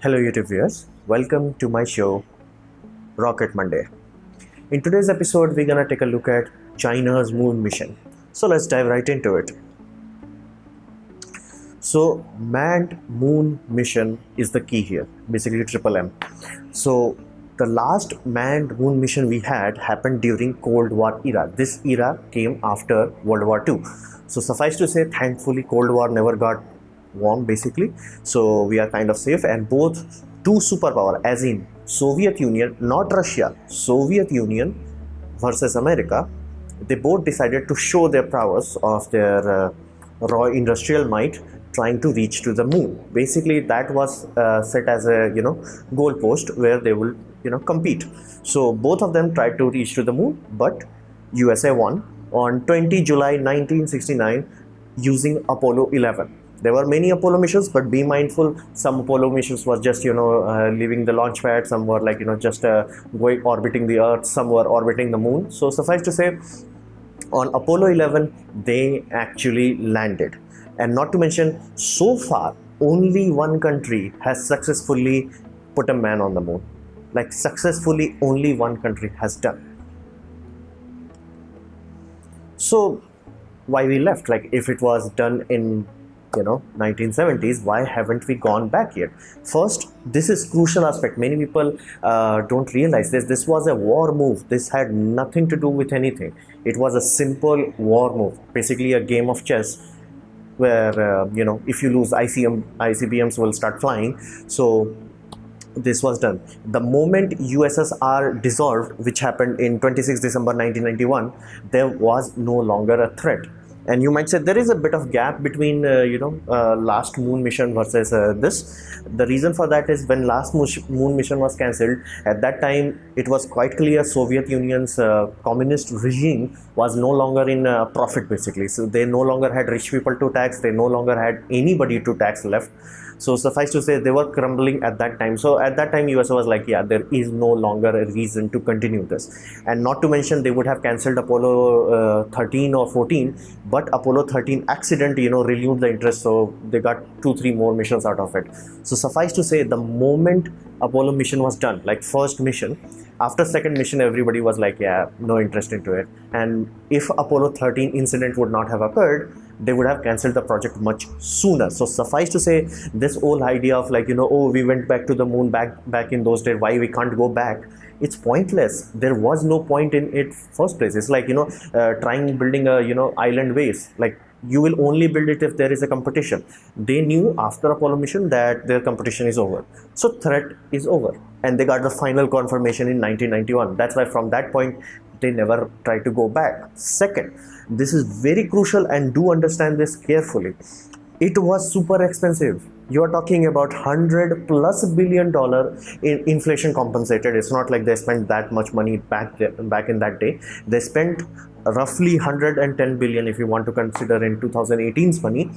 Hello, YouTube viewers. Welcome to my show, Rocket Monday. In today's episode, we're gonna take a look at China's moon mission. So let's dive right into it. So, manned moon mission is the key here, basically triple M. So, the last manned moon mission we had happened during Cold War era. This era came after World War II. So, suffice to say, thankfully, Cold War never got warm basically. So we are kind of safe. And both two superpower as in soviet union not russia soviet union versus america they both decided to show their prowess of their uh, raw industrial might trying to reach to the moon. Basically that was uh, set as a you know goal post where they will you know compete. So both of them tried to reach to the moon but usa won on 20 july 1969 using apollo 11 there were many apollo missions but be mindful some apollo missions were just you know uh, leaving the launch pad. Some were like you know just uh, going orbiting the earth. Some were orbiting the moon. So suffice to say on apollo 11 they actually landed. And not to mention so far only one country has successfully put a man on the moon. Like successfully only one country has done. So why we left? Like if it was done in you know 1970s why haven't we gone back yet? First this is crucial aspect. Many people uh, don't realize this. This was a war move. This had nothing to do with anything. It was a simple war move basically a game of chess where uh, you know if you lose ICM ICBMs will start flying. So this was done. The moment USSR dissolved which happened in 26 December 1991 there was no longer a threat and you might say there is a bit of gap between uh, you know uh, last moon mission versus uh, this. The reason for that is when last moon mission was cancelled at that time it was quite clear soviet union's uh, communist regime was no longer in uh, profit basically. So they no longer had rich people to tax they no longer had anybody to tax left so suffice to say, they were crumbling at that time. So at that time, USA was like, yeah, there is no longer a reason to continue this. And not to mention, they would have cancelled Apollo uh, 13 or 14, but Apollo 13 accident, you know, renewed the interest. So they got two, three more missions out of it. So suffice to say, the moment Apollo mission was done, like first mission, after second mission everybody was like yeah no interest into it and if apollo 13 incident would not have occurred they would have cancelled the project much sooner. So suffice to say this whole idea of like you know oh we went back to the moon back back in those days why we can't go back? It's pointless. There was no point in it first place. It's like you know uh, trying building a you know island base like you will only build it if there is a competition. They knew after apollo mission that their competition is over. So threat is over. And they got the final confirmation in 1991 that's why from that point they never try to go back. Second this is very crucial and do understand this carefully. It was super expensive. You are talking about 100 plus billion dollar in inflation compensated. It's not like they spent that much money back back in that day. They spent roughly 110 billion if you want to consider in 2018's money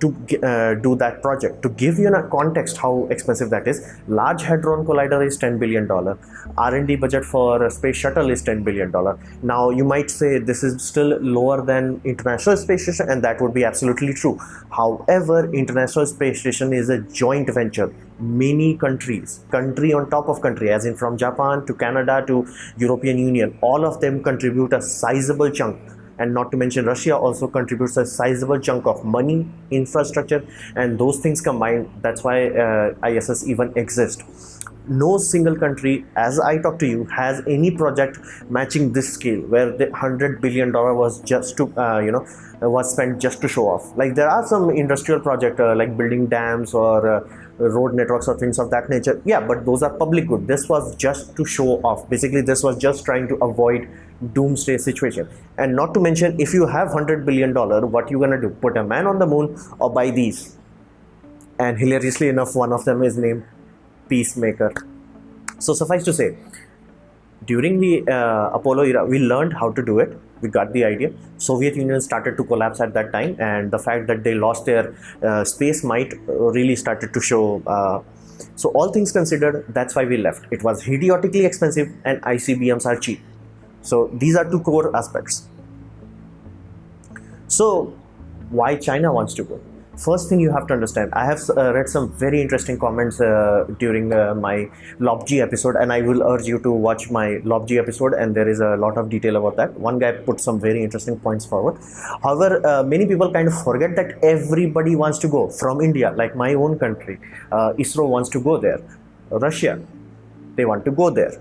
to uh, do that project. To give you a context how expensive that is large hadron collider is 10 billion dollar. R&d budget for space shuttle is 10 billion dollar. Now you might say this is still lower than international space station and that would be absolutely true. However international space station is a joint venture. Many countries country on top of country as in from japan to canada to european union all of them contribute a sizable chunk and not to mention Russia also contributes a sizable chunk of money, infrastructure, and those things combined. That's why uh, ISS even exists. No single country, as I talk to you, has any project matching this scale, where the hundred billion dollar was just to, uh, you know, was spent just to show off. Like there are some industrial project uh, like building dams or uh, road networks or things of that nature. Yeah, but those are public good. This was just to show off. Basically, this was just trying to avoid doomsday situation. And not to mention if you have 100 billion dollar what you gonna do? Put a man on the moon or buy these? And hilariously enough one of them is named peacemaker. So suffice to say during the uh, apollo era we learned how to do it. We got the idea. Soviet union started to collapse at that time and the fact that they lost their uh, space might really started to show uh, so all things considered that's why we left. It was idiotically expensive and icbms are cheap so these are two core aspects. So why China wants to go? first thing you have to understand i have uh, read some very interesting comments uh, during uh, my LOP-G episode and i will urge you to watch my LOP-G episode and there is a lot of detail about that. One guy put some very interesting points forward. However uh, many people kind of forget that everybody wants to go from india like my own country. Uh, isro wants to go there. Russia they want to go there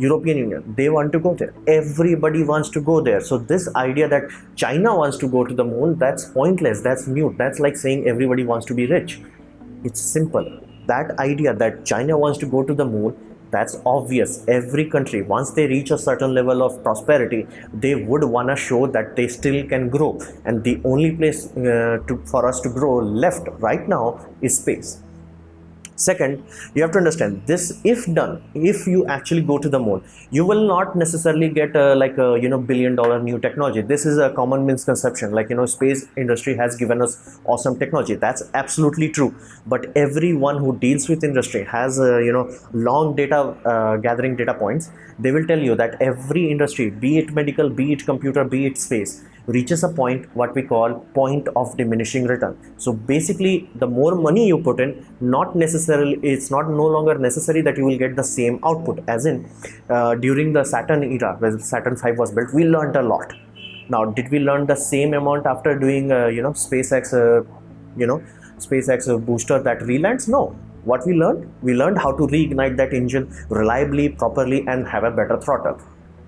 European Union, they want to go there. Everybody wants to go there. So this idea that China wants to go to the moon, that's pointless. That's mute. That's like saying everybody wants to be rich. It's simple. That idea that China wants to go to the moon, that's obvious. Every country, once they reach a certain level of prosperity, they would want to show that they still can grow. And the only place uh, to, for us to grow left right now is space Second, you have to understand this if done, if you actually go to the moon, you will not necessarily get a, like a you know billion dollar new technology. This is a common misconception. Like you know, space industry has given us awesome technology. That's absolutely true. But everyone who deals with industry has a, you know long data uh, gathering data points. They will tell you that every industry, be it medical, be it computer, be it space, reaches a point what we call point of diminishing return. So basically the more money you put in not necessarily it's not no longer necessary that you will get the same output. As in uh, during the saturn era when saturn 5 was built we learned a lot. Now did we learn the same amount after doing uh, you know spacex uh, you know spacex booster that relands? No. What we learned? We learned how to reignite that engine reliably properly and have a better throttle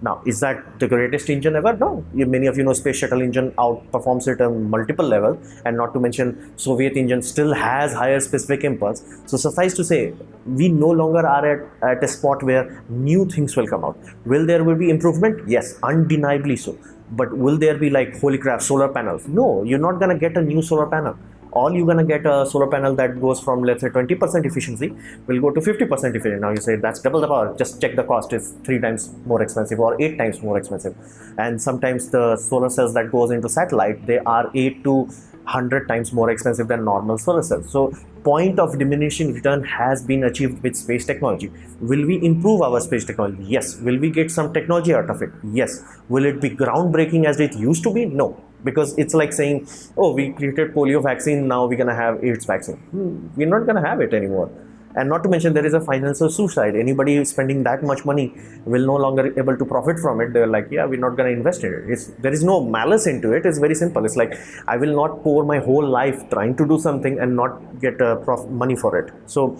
now, is that the greatest engine ever? No. Many of you know space shuttle engine outperforms it on multiple level and not to mention Soviet engine still has higher specific impulse. So suffice to say, we no longer are at, at a spot where new things will come out. Will there will be improvement? Yes, undeniably so. But will there be like, holy crap, solar panels? No, you're not gonna get a new solar panel all you're gonna get a solar panel that goes from let's say 20% efficiency will go to 50% efficiency. Now you say that's double the power. Just check the cost is three times more expensive or eight times more expensive. And sometimes the solar cells that goes into satellite they are eight to 100 times more expensive than normal solar cells. So point of diminishing return has been achieved with space technology. Will we improve our space technology? Yes. Will we get some technology out of it? Yes. Will it be groundbreaking as it used to be? No because it's like saying oh we created polio vaccine now we're gonna have aids vaccine. Hmm, we're not gonna have it anymore. And not to mention there is a financial suicide. Anybody spending that much money will no longer able to profit from it. They're like yeah we're not going to invest in it. It's, there is no malice into it. It's very simple. It's like i will not pour my whole life trying to do something and not get uh, prof- money for it. So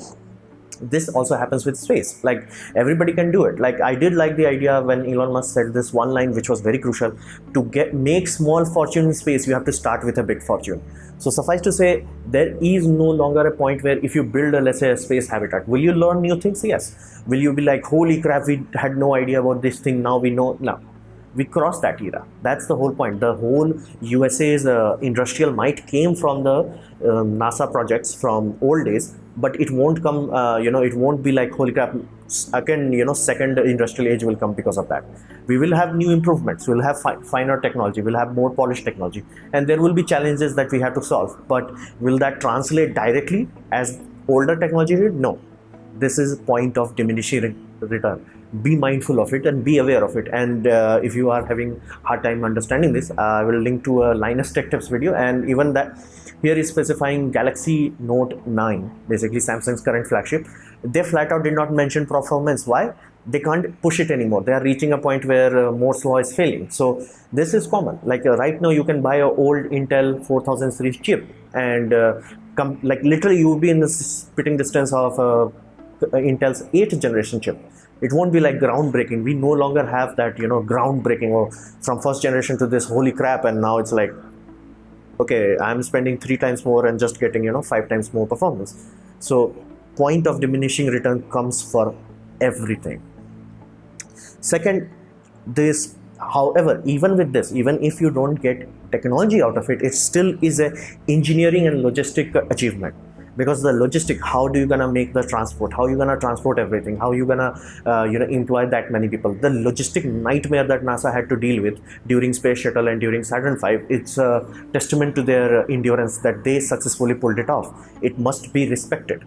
this also happens with space. Like everybody can do it. Like i did like the idea when elon musk said this one line which was very crucial. To get make small fortune in space you have to start with a big fortune. So suffice to say there is no longer a point where if you build a let's say a space habitat will you learn new things? Yes. Will you be like holy crap we had no idea about this thing. Now we know. No we crossed that era. That's the whole point. The whole usa's uh, industrial might came from the um, nasa projects from old days but it won't come uh, you know it won't be like holy crap again you know second industrial age will come because of that. We will have new improvements. We'll have fi finer technology. We'll have more polished technology. And there will be challenges that we have to solve. But will that translate directly as older technology did? No. This is a point of diminishing return be mindful of it and be aware of it and uh, if you are having hard time understanding this i will link to a linus tech tips video and even that here is specifying Galaxy Note 9, basically Samsung's current flagship. They flat out did not mention performance. Why? They can't push it anymore. They are reaching a point where uh, law is failing. So this is common. Like uh, right now, you can buy a old Intel 4000 series chip, and uh, come like literally you will be in the spitting distance of uh, Intel's 8th generation chip it won't be like groundbreaking. We no longer have that you know groundbreaking or from first generation to this holy crap and now it's like okay i'm spending three times more and just getting you know five times more performance. So point of diminishing return comes for everything. Second this however even with this even if you don't get technology out of it it still is a engineering and logistic achievement because the logistic how do you gonna make the transport? How you gonna transport everything? How you gonna uh, you know employ that many people? The logistic nightmare that nasa had to deal with during space shuttle and during saturn 5 it's a testament to their endurance that they successfully pulled it off. It must be respected.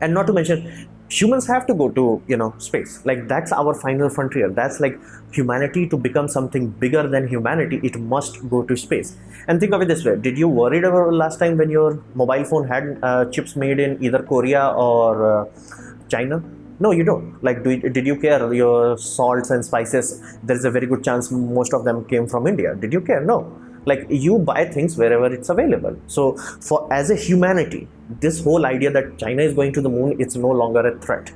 And not to mention humans have to go to you know space. Like that's our final frontier. That's like humanity to become something bigger than humanity it must go to space. And think of it this way did you worried about last time when your mobile phone had uh, chips made in either korea or uh, china? No you don't. Like do, did you care your salts and spices? There's a very good chance most of them came from india. Did you care? No like you buy things wherever it's available. So for as a humanity this whole idea that china is going to the moon it's no longer a threat.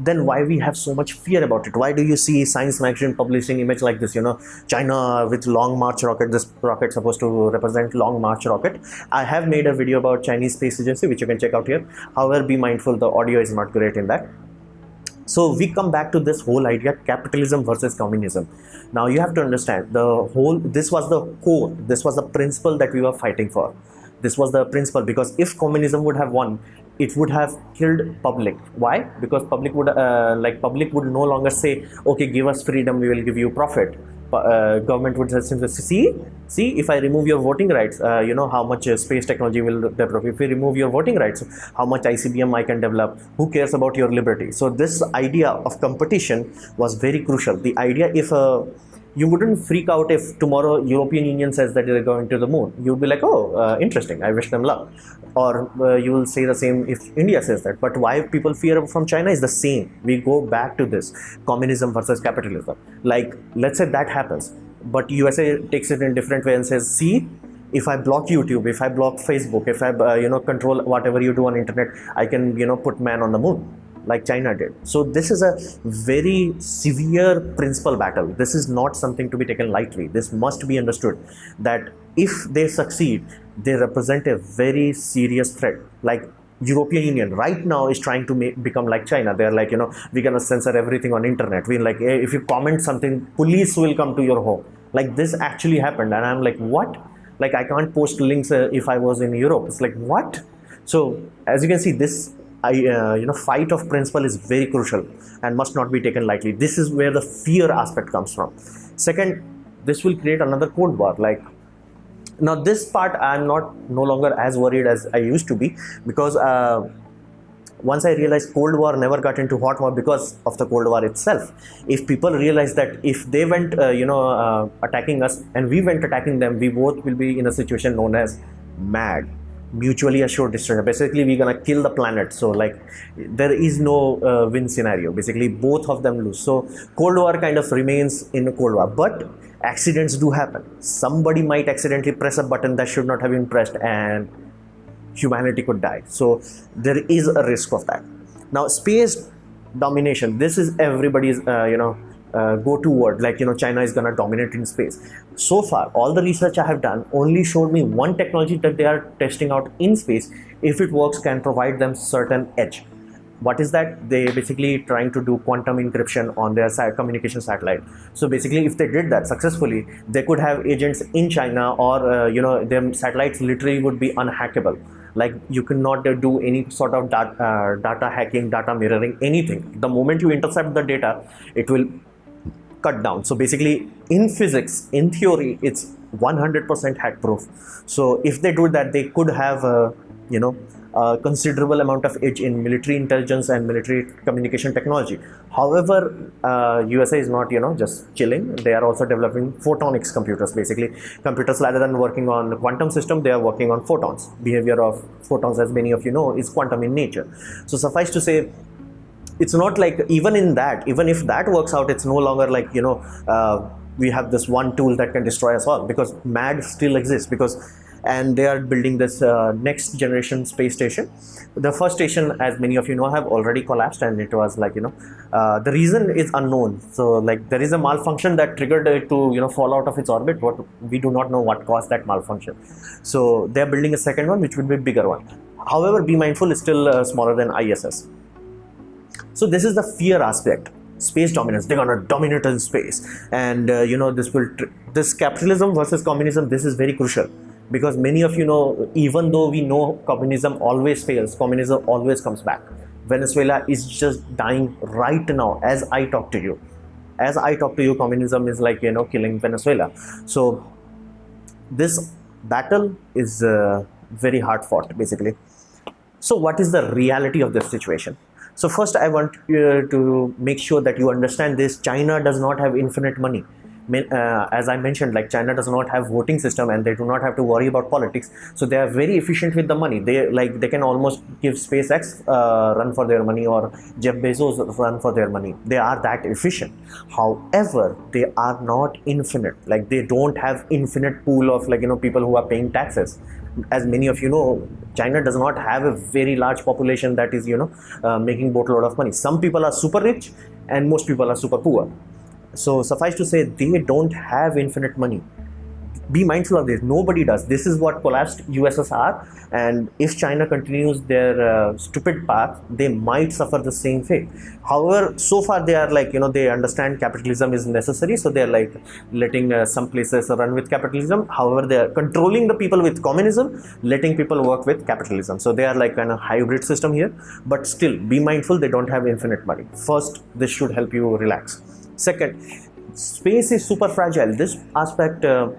Then why we have so much fear about it? Why do you see science magazine publishing image like this you know? China with long march rocket this rocket supposed to represent long march rocket. I have made a video about chinese space agency which you can check out here. However be mindful the audio is not great in that so we come back to this whole idea capitalism versus communism. Now you have to understand the whole, this was the core, this was the principle that we were fighting for. This was the principle because if communism would have won, it would have killed public. Why? Because public would, uh, like public would no longer say, okay, give us freedom, we will give you profit uh, government would see see if i remove your voting rights uh, you know how much uh, space technology will develop. If we remove your voting rights how much icbm i can develop? Who cares about your liberty? So this idea of competition was very crucial. The idea if a you wouldn't freak out if tomorrow European Union says that they're going to the moon. You'd be like, oh, uh, interesting. I wish them luck. Or uh, you will say the same if India says that. But why people fear from China is the same. We go back to this communism versus capitalism. Like, let's say that happens, but USA takes it in a different way and says, see, if I block YouTube, if I block Facebook, if I uh, you know control whatever you do on internet, I can you know put man on the moon like China did. So this is a very severe principle battle. This is not something to be taken lightly. This must be understood that if they succeed, they represent a very serious threat. Like European Union right now is trying to make, become like China. They're like, you know, we're gonna censor everything on internet. We're like, if you comment something, police will come to your home. Like this actually happened, and I'm like, what? Like I can't post links uh, if I was in Europe. It's like what? So as you can see, this Uh, you know, fight of principle is very crucial and must not be taken lightly. This is where the fear aspect comes from. Second, this will create another Cold War. Like now, this part I'm not no longer as worried as I used to be because uh, once I realized Cold War never got into hot war because of the Cold War itself. If people realize that if they went, uh, you know, uh, attacking us and we went attacking them, we both will be in a situation known as mad mutually assured destruction basically we're gonna kill the planet. So like there is no uh, win scenario. Basically both of them lose. So cold war kind of remains in a cold war. But accidents do happen. Somebody might accidentally press a button that should not have been pressed and humanity could die. So there is a risk of that. Now space domination. This is everybody's uh, you know uh, go toward like you know china is to dominate in space so far all the research i have done only showed me one technology that they are testing out in space. If it works can provide them certain edge. What is that? They basically trying to do quantum encryption on their communication satellite. So basically if they did that successfully they could have agents in china or uh, you know their satellites literally would be unhackable. Like you cannot do any sort of uh, data hacking data mirroring anything. The moment you intercept the data it will cut down. So basically in physics, in theory, it's 100% hack proof. So if they do that, they could have, a, you know, a considerable amount of edge in military intelligence and military communication technology. However, uh, USA is not, you know, just chilling. They are also developing photonics computers. Basically, computers rather than working on quantum system, they are working on photons. Behavior of photons, as many of you know, is quantum in nature. So suffice to say, it's not like even in that even if that works out it's no longer like you know uh, we have this one tool that can destroy us all because mad still exists because and they are building this uh, next generation space station. The first station as many of you know have already collapsed and it was like you know uh, the reason is unknown. So like there is a malfunction that triggered it to you know fall out of its orbit but we do not know what caused that malfunction. So they're building a second one which will be a bigger one. However be mindful is still uh, smaller than iss so this is the fear aspect. Space dominance. They're gonna dominate in space. And uh, you know this will this capitalism versus communism this is very crucial. Because many of you know even though we know communism always fails communism always comes back. Venezuela is just dying right now as i talk to you. As i talk to you communism is like you know killing venezuela. So this battle is uh, very hard fought basically. So, what is the reality of this situation? So, first, I want uh, to make sure that you understand this China does not have infinite money. Uh, as I mentioned, like China does not have voting system and they do not have to worry about politics. So they are very efficient with the money. They like they can almost give SpaceX uh, run for their money or Jeff Bezos run for their money. They are that efficient. However, they are not infinite. Like they don't have infinite pool of like you know people who are paying taxes as many of you know, China does not have a very large population that is, you know, uh, making boatload of money. Some people are super rich and most people are super poor. So suffice to say, they don't have infinite money be mindful of this. Nobody does. This is what collapsed ussr and if china continues their uh, stupid path they might suffer the same fate. However so far they are like you know they understand capitalism is necessary. So they're like letting uh, some places run with capitalism. However they are controlling the people with communism letting people work with capitalism. So they are like kind of hybrid system here. But still be mindful they don't have infinite money. First this should help you relax. Second space is super fragile. This aspect uh,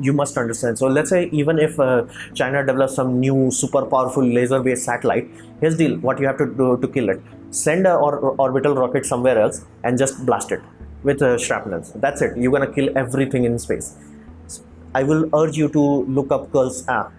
you must understand. So let's say even if uh, china develops some new super powerful laser based satellite here's deal what you have to do to kill it. Send a or, orbital rocket somewhere else and just blast it with uh, shrapnels that's it. You're gonna kill everything in space. I will urge you to look up Curl's app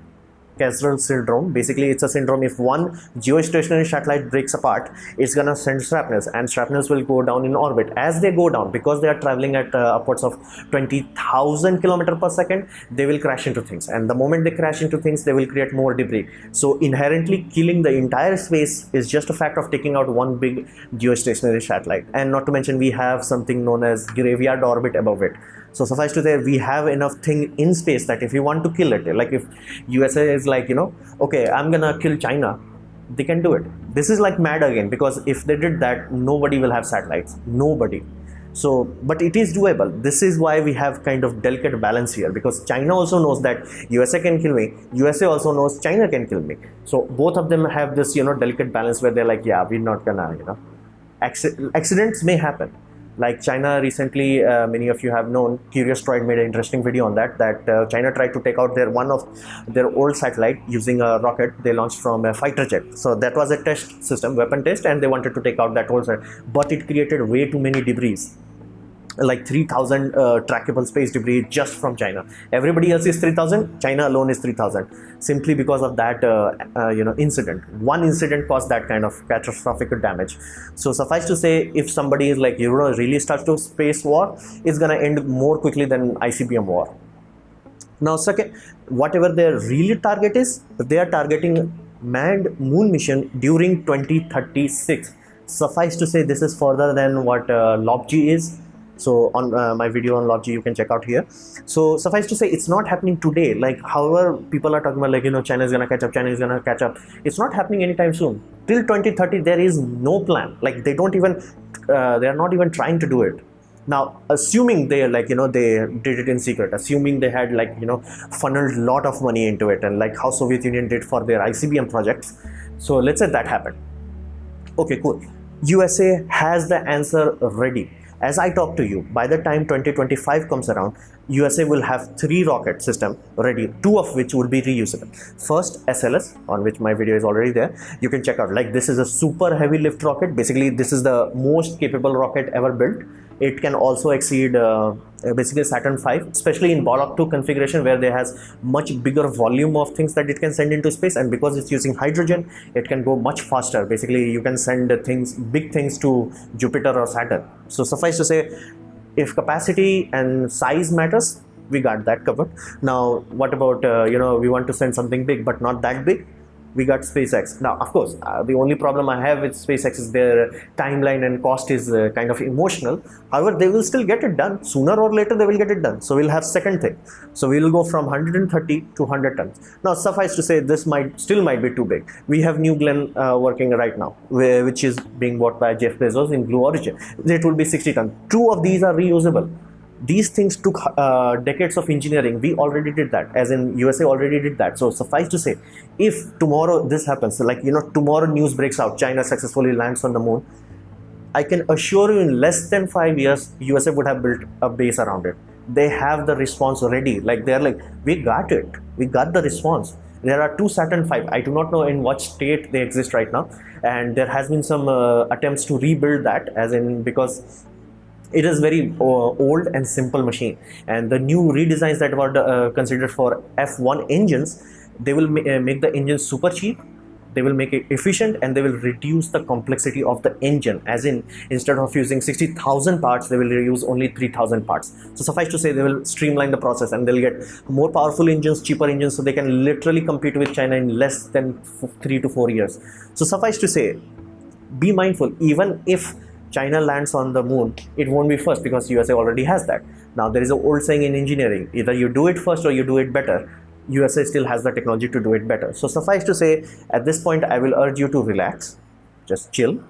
Kessler syndrome. Basically, it's a syndrome if one geostationary satellite breaks apart, it's gonna send shrapnels, and shrapnels will go down in orbit. As they go down, because they are traveling at uh, upwards of 20,000 kilometer per second, they will crash into things. And the moment they crash into things, they will create more debris. So inherently, killing the entire space is just a fact of taking out one big geostationary satellite. And not to mention, we have something known as graveyard orbit above it so suffice to say, we have enough thing in space that if you want to kill it, like if USA is like, you know, okay, I'm gonna kill China, they can do it. This is like mad again because if they did that, nobody will have satellites. Nobody. So, but it is doable. This is why we have kind of delicate balance here because China also knows that USA can kill me. USA also knows China can kill me. So both of them have this, you know, delicate balance where they're like, yeah, we're not gonna, you know, accidents may happen like China recently, uh, many of you have known, Curious Droid made an interesting video on that, that uh, China tried to take out their one of their old satellite using a rocket they launched from a fighter jet. So that was a test system, weapon test, and they wanted to take out that whole set, but it created way too many debris like 3000 uh, trackable space debris just from China. Everybody else is 3000, China alone is 3000 simply because of that uh, uh, you know incident. One incident caused that kind of catastrophic damage. So suffice to say if somebody is like you know really starts to space war, it's gonna end more quickly than ICBM war. Now second, whatever their really target is, they are targeting manned moon mission during 2036 suffice to say this is further than what uh, LOP-G is so on uh, my video on LOP-G you can check out here. So suffice to say it's not happening today. Like however people are talking about like you know China is gonna catch up China is gonna catch up. It's not happening anytime soon. Till 2030 there is no plan. Like they don't even uh, they are not even trying to do it. Now assuming they like you know they did it in secret assuming they had like you know funneled a lot of money into it and like how soviet union did for their icbm projects. So let's say that happened. Okay cool. Usa has the answer ready as I talk to you, by the time 2025 comes around, USA will have three rocket system ready, two of which will be reusable. First, SLS, on which my video is already there. You can check out, like this is a super heavy lift rocket. Basically, this is the most capable rocket ever built it can also exceed uh, basically Saturn V, especially in Block 2 configuration where there has much bigger volume of things that it can send into space and because it's using hydrogen, it can go much faster. Basically, you can send things, big things to Jupiter or Saturn. So suffice to say, if capacity and size matters, we got that covered. Now, what about, uh, you know, we want to send something big but not that big we got SpaceX. Now, of course, uh, the only problem I have with SpaceX is their timeline and cost is uh, kind of emotional. However, they will still get it done. Sooner or later, they will get it done. So we'll have second thing. So we'll go from 130 to 100 tons. Now, suffice to say, this might still might be too big. We have New Glenn uh, working right now, which is being bought by Jeff Bezos in Blue Origin. It will be 60 tons. Two of these are reusable these things took uh, decades of engineering. We already did that as in usa already did that. So suffice to say if tomorrow this happens like you know tomorrow news breaks out china successfully lands on the moon i can assure you in less than five years usa would have built a base around it. They have the response ready. Like they're like we got it. We got the response. There are two Saturn V. I do not know in what state they exist right now, and there has been some uh, attempts to rebuild that, as in because it is very uh, old and simple machine. And the new redesigns that were uh, considered for f1 engines they will ma uh, make the engine super cheap they will make it efficient and they will reduce the complexity of the engine. As in instead of using 60,000 parts they will use only 3,000 parts. So suffice to say they will streamline the process and they'll get more powerful engines cheaper engines so they can literally compete with China in less than 3 to 4 years. So suffice to say be mindful even if China lands on the moon, it won't be first because USA already has that. Now there is an old saying in engineering, either you do it first or you do it better. USA still has the technology to do it better. So suffice to say, at this point, I will urge you to relax, just chill.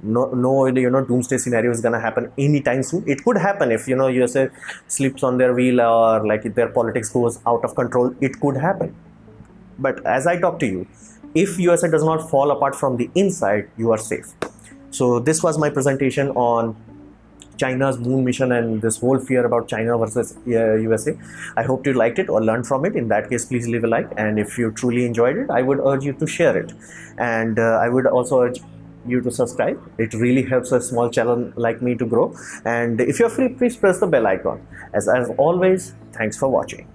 No, no, you know, doomsday scenario is gonna happen anytime soon. It could happen if you know USA slips on their wheel or like if their politics goes out of control. It could happen. But as I talk to you, if USA does not fall apart from the inside, you are safe. So this was my presentation on China's moon mission and this whole fear about China versus uh, USA. I hope you liked it or learned from it. In that case, please leave a like. And if you truly enjoyed it, I would urge you to share it. And uh, I would also urge you to subscribe. It really helps a small channel like me to grow. And if you're free, please press the bell icon. As, as always, thanks for watching.